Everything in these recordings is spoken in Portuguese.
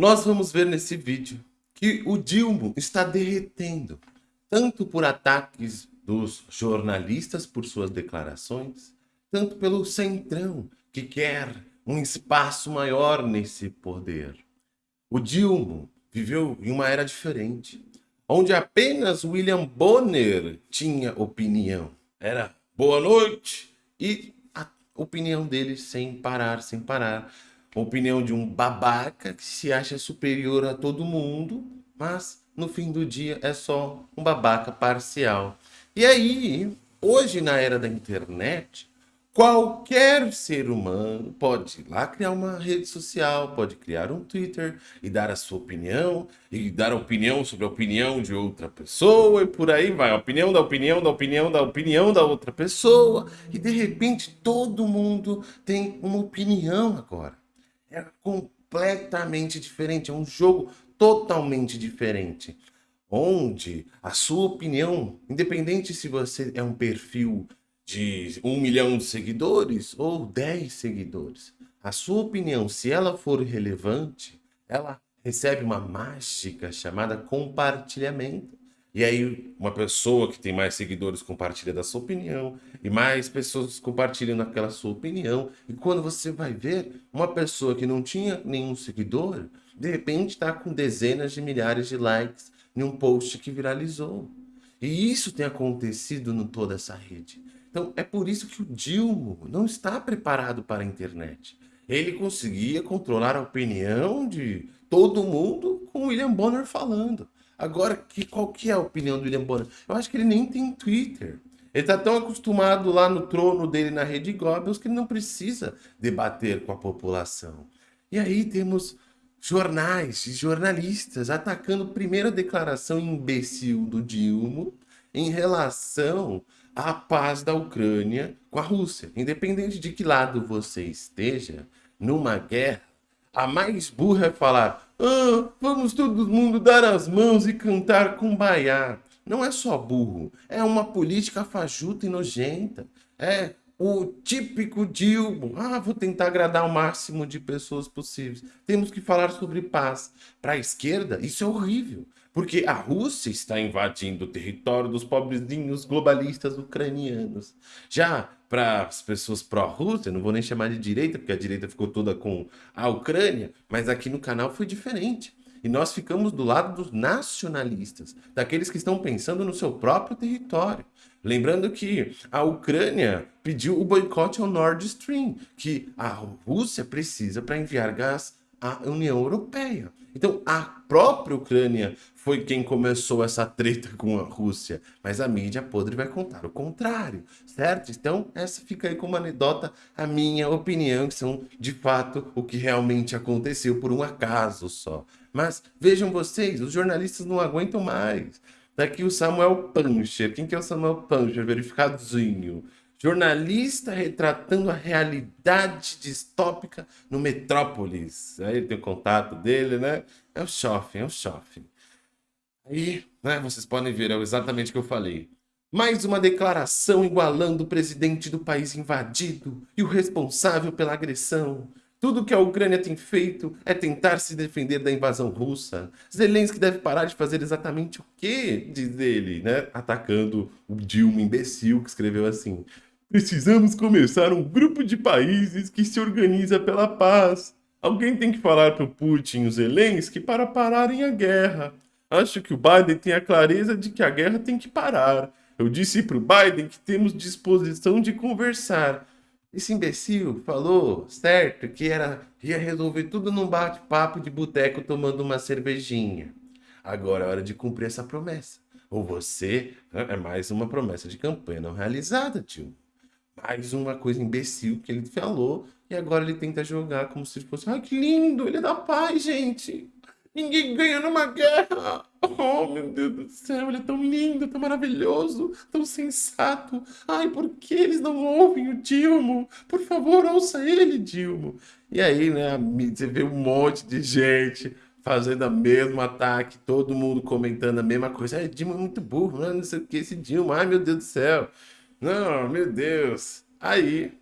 Nós vamos ver nesse vídeo que o Dilma está derretendo, tanto por ataques dos jornalistas por suas declarações, tanto pelo Centrão, que quer um espaço maior nesse poder. O Dilma viveu em uma era diferente, onde apenas William Bonner tinha opinião. Era boa noite e a opinião dele sem parar, sem parar opinião de um babaca que se acha superior a todo mundo, mas no fim do dia é só um babaca parcial. E aí, hoje na era da internet, qualquer ser humano pode ir lá criar uma rede social, pode criar um Twitter e dar a sua opinião, e dar opinião sobre a opinião de outra pessoa, e por aí vai, opinião da opinião da opinião da opinião da outra pessoa, e de repente todo mundo tem uma opinião agora é completamente diferente, é um jogo totalmente diferente. Onde a sua opinião, independente se você é um perfil de um milhão de seguidores ou 10 seguidores, a sua opinião, se ela for relevante, ela recebe uma mágica chamada compartilhamento. E aí, uma pessoa que tem mais seguidores compartilha da sua opinião, e mais pessoas compartilham daquela sua opinião. E quando você vai ver, uma pessoa que não tinha nenhum seguidor, de repente está com dezenas de milhares de likes em um post que viralizou. E isso tem acontecido em toda essa rede. Então, é por isso que o Dilma não está preparado para a internet. Ele conseguia controlar a opinião de todo mundo com William Bonner falando. Agora, que, qual que é a opinião do William Bonner? Eu acho que ele nem tem Twitter. Ele está tão acostumado lá no trono dele na Rede Goebbels que ele não precisa debater com a população. E aí temos jornais e jornalistas atacando a primeira declaração imbecil do Dilma em relação à paz da Ucrânia com a Rússia. Independente de que lado você esteja, numa guerra, a mais burra é falar ah, vamos todo mundo dar as mãos e cantar com baiá. Não é só burro, é uma política fajuta e nojenta. É o típico Dilma. Ah, vou tentar agradar o máximo de pessoas possíveis. Temos que falar sobre paz. Para a esquerda, isso é horrível. Porque a Rússia está invadindo o território dos pobrezinhos globalistas ucranianos. Já para as pessoas pró-Rússia, não vou nem chamar de direita, porque a direita ficou toda com a Ucrânia, mas aqui no canal foi diferente. E nós ficamos do lado dos nacionalistas, daqueles que estão pensando no seu próprio território. Lembrando que a Ucrânia pediu o boicote ao Nord Stream, que a Rússia precisa para enviar gás à União Europeia. Então, a própria Ucrânia foi quem começou essa treta com a Rússia, mas a mídia podre vai contar o contrário, certo? Então, essa fica aí como anedota a minha opinião, que são, de fato, o que realmente aconteceu por um acaso só. Mas, vejam vocês, os jornalistas não aguentam mais. Daqui o Samuel Pancher. Quem que é o Samuel Pancher? Verificadozinho. Jornalista retratando a realidade distópica no Metrópolis. Aí tem o contato dele, né? É o Schoffen, é o Schoffen. Aí, né, vocês podem ver, é exatamente o que eu falei. Mais uma declaração igualando o presidente do país invadido e o responsável pela agressão. Tudo que a Ucrânia tem feito é tentar se defender da invasão russa. Zelensky deve parar de fazer exatamente o quê? Diz ele, né? Atacando o Dilma imbecil que escreveu assim. Precisamos começar um grupo de países que se organiza pela paz. Alguém tem que falar para o Putin e o Zelensky para pararem a guerra. Acho que o Biden tem a clareza de que a guerra tem que parar. Eu disse para o Biden que temos disposição de conversar. Esse imbecil falou, certo, que era ia resolver tudo num bate-papo de boteco tomando uma cervejinha. Agora é hora de cumprir essa promessa. Ou você é mais uma promessa de campanha não realizada, tio mais uma coisa imbecil que ele falou e agora ele tenta jogar como se fosse, ai que lindo, ele é da paz, gente. Ninguém ganha numa guerra. Oh, meu Deus do céu, ele é tão lindo, tão maravilhoso, tão sensato. Ai, por que eles não ouvem o Dilmo? Por favor, ouça ele, Dilmo. E aí, né, você vê um monte de gente fazendo o mesmo ataque, todo mundo comentando a mesma coisa. Ai, Dilma é muito burro, não sei o que, esse Dilma, ai meu Deus do céu. Não, meu Deus. Aí,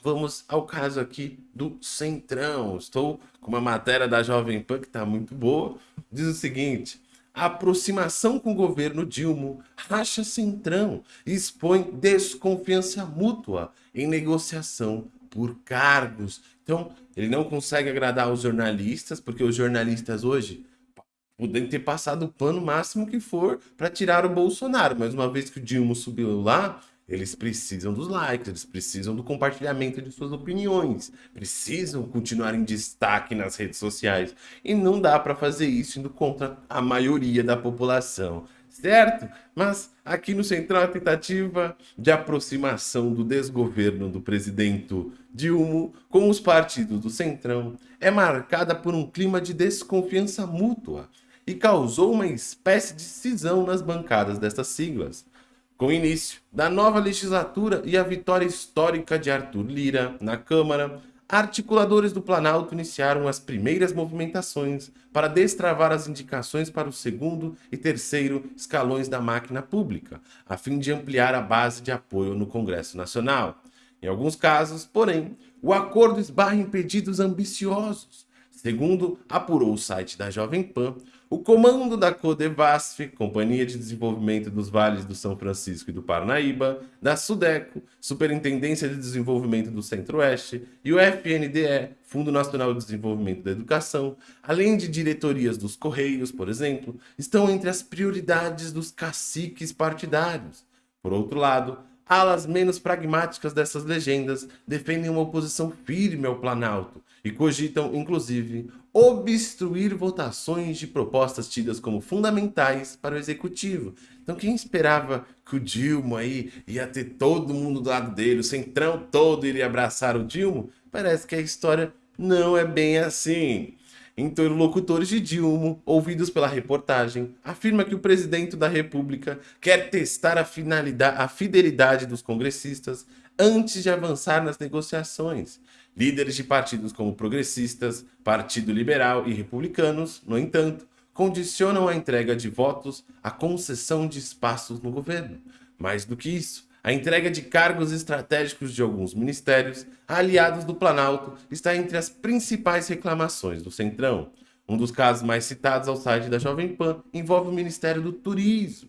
vamos ao caso aqui do Centrão. Estou com uma matéria da Jovem Pan que está muito boa. Diz o seguinte: a aproximação com o governo Dilma racha Centrão e expõe desconfiança mútua em negociação por cargos. Então, ele não consegue agradar os jornalistas, porque os jornalistas hoje podem ter passado o pano máximo que for para tirar o Bolsonaro, mas uma vez que o Dilma subiu lá, eles precisam dos likes, eles precisam do compartilhamento de suas opiniões, precisam continuar em destaque nas redes sociais. E não dá para fazer isso indo contra a maioria da população, certo? Mas aqui no Central a tentativa de aproximação do desgoverno do presidente Dilma com os partidos do Centrão é marcada por um clima de desconfiança mútua e causou uma espécie de cisão nas bancadas destas siglas. Com o início da nova legislatura e a vitória histórica de Arthur Lira na Câmara, articuladores do Planalto iniciaram as primeiras movimentações para destravar as indicações para o segundo e terceiro escalões da máquina pública, a fim de ampliar a base de apoio no Congresso Nacional. Em alguns casos, porém, o acordo esbarra em pedidos ambiciosos. Segundo apurou o site da Jovem Pan, o comando da Codevasf, Companhia de Desenvolvimento dos Vales do São Francisco e do Parnaíba, da Sudeco, Superintendência de Desenvolvimento do Centro-Oeste e o FNDE, Fundo Nacional de Desenvolvimento da Educação, além de diretorias dos Correios, por exemplo, estão entre as prioridades dos caciques partidários. Por outro lado, alas menos pragmáticas dessas legendas defendem uma oposição firme ao Planalto e cogitam, inclusive, obstruir votações de propostas tidas como fundamentais para o executivo. Então quem esperava que o Dilma aí ia ter todo mundo do lado dele, o centrão todo iria abraçar o Dilma? Parece que a história não é bem assim. Interlocutores de Dilma, ouvidos pela reportagem, afirma que o presidente da República quer testar a, a fidelidade dos congressistas antes de avançar nas negociações. Líderes de partidos como Progressistas, Partido Liberal e Republicanos, no entanto, condicionam a entrega de votos à concessão de espaços no governo. Mais do que isso, a entrega de cargos estratégicos de alguns ministérios aliados do Planalto está entre as principais reclamações do Centrão. Um dos casos mais citados ao site da Jovem Pan envolve o Ministério do Turismo.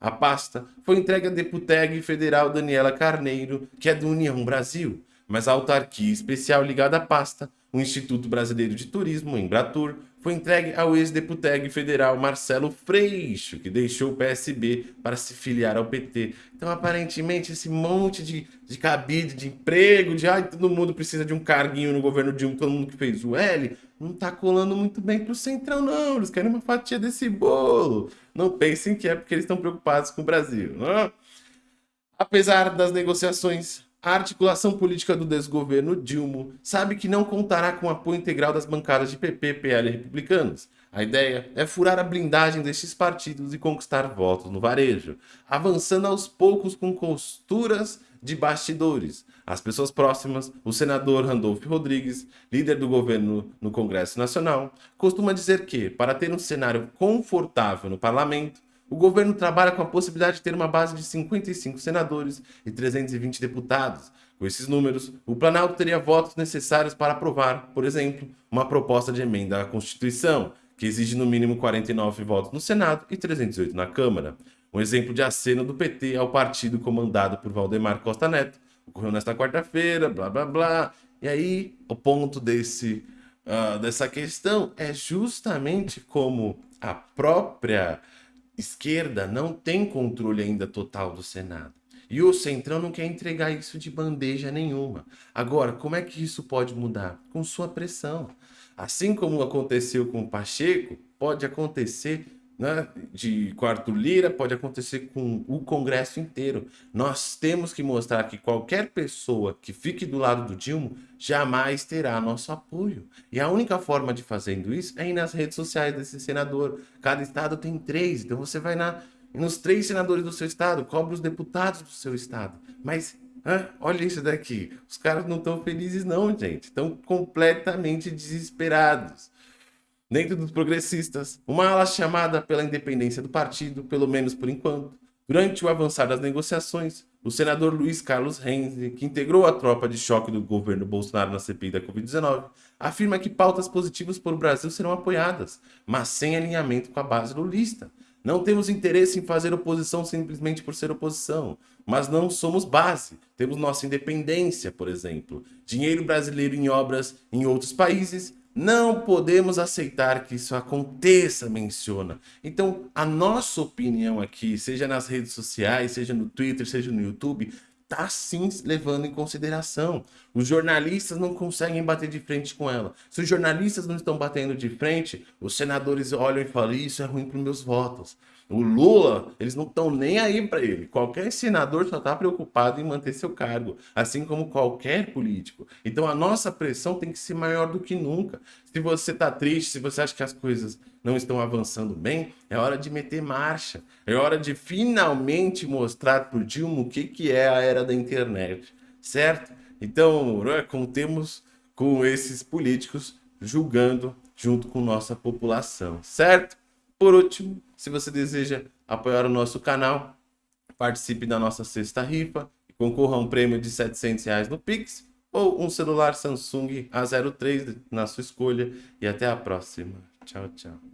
A pasta foi entregue à deputega federal Daniela Carneiro, que é do União Brasil, mas a autarquia especial ligada à pasta, o Instituto Brasileiro de Turismo, Embratur, foi entregue ao ex-deputado federal Marcelo Freixo, que deixou o PSB para se filiar ao PT. Então, aparentemente, esse monte de, de cabide, de emprego, de ai, todo mundo precisa de um carguinho no governo Dilma, todo mundo que fez o L, não tá colando muito bem pro Centrão, não. Eles querem uma fatia desse bolo. Não pensem que é porque eles estão preocupados com o Brasil. Não? Apesar das negociações a articulação política do desgoverno Dilma sabe que não contará com o apoio integral das bancadas de PP, PL e republicanos. A ideia é furar a blindagem destes partidos e conquistar votos no varejo, avançando aos poucos com costuras de bastidores. As pessoas próximas, o senador Randolfo Rodrigues, líder do governo no Congresso Nacional, costuma dizer que, para ter um cenário confortável no parlamento, o governo trabalha com a possibilidade de ter uma base de 55 senadores e 320 deputados. Com esses números, o Planalto teria votos necessários para aprovar, por exemplo, uma proposta de emenda à Constituição, que exige no mínimo 49 votos no Senado e 308 na Câmara. Um exemplo de aceno do PT ao partido comandado por Valdemar Costa Neto ocorreu nesta quarta-feira, blá blá blá. E aí, o ponto desse, uh, dessa questão é justamente como a própria esquerda não tem controle ainda total do Senado. E o Centrão não quer entregar isso de bandeja nenhuma. Agora, como é que isso pode mudar? Com sua pressão. Assim como aconteceu com o Pacheco, pode acontecer né, de quarto Lira, pode acontecer com o Congresso inteiro. Nós temos que mostrar que qualquer pessoa que fique do lado do Dilma jamais terá nosso apoio. E a única forma de fazendo isso é ir nas redes sociais desse senador. Cada estado tem três, então você vai na, nos três senadores do seu estado, cobra os deputados do seu estado. Mas olha isso daqui, os caras não estão felizes não, gente. Estão completamente desesperados. Dentro dos progressistas, uma ala chamada pela independência do partido, pelo menos por enquanto, durante o avançar das negociações, O senador Luiz Carlos Renzi, que integrou a tropa de choque do governo Bolsonaro na CPI da Covid-19, afirma que pautas positivas para o Brasil serão apoiadas, mas sem alinhamento com a base lulista. Não temos interesse em fazer oposição simplesmente por ser oposição, mas não somos base. Temos nossa independência, por exemplo. Dinheiro brasileiro em obras em outros países não podemos aceitar que isso aconteça, menciona. Então, a nossa opinião aqui, seja nas redes sociais, seja no Twitter, seja no YouTube, está sim levando em consideração. Os jornalistas não conseguem bater de frente com ela. Se os jornalistas não estão batendo de frente, os senadores olham e falam, isso é ruim para os meus votos. O Lula, eles não estão nem aí para ele. Qualquer senador só está preocupado em manter seu cargo, assim como qualquer político. Então a nossa pressão tem que ser maior do que nunca. Se você está triste, se você acha que as coisas não estão avançando bem, é hora de meter marcha. É hora de finalmente mostrar para o Dilma o que, que é a era da internet, certo? Então, né, contemos com esses políticos julgando junto com nossa população, certo? Por último, se você deseja apoiar o nosso canal, participe da nossa sexta rifa e concorra a um prêmio de 700 reais no Pix ou um celular Samsung A03 na sua escolha. E até a próxima. Tchau, tchau.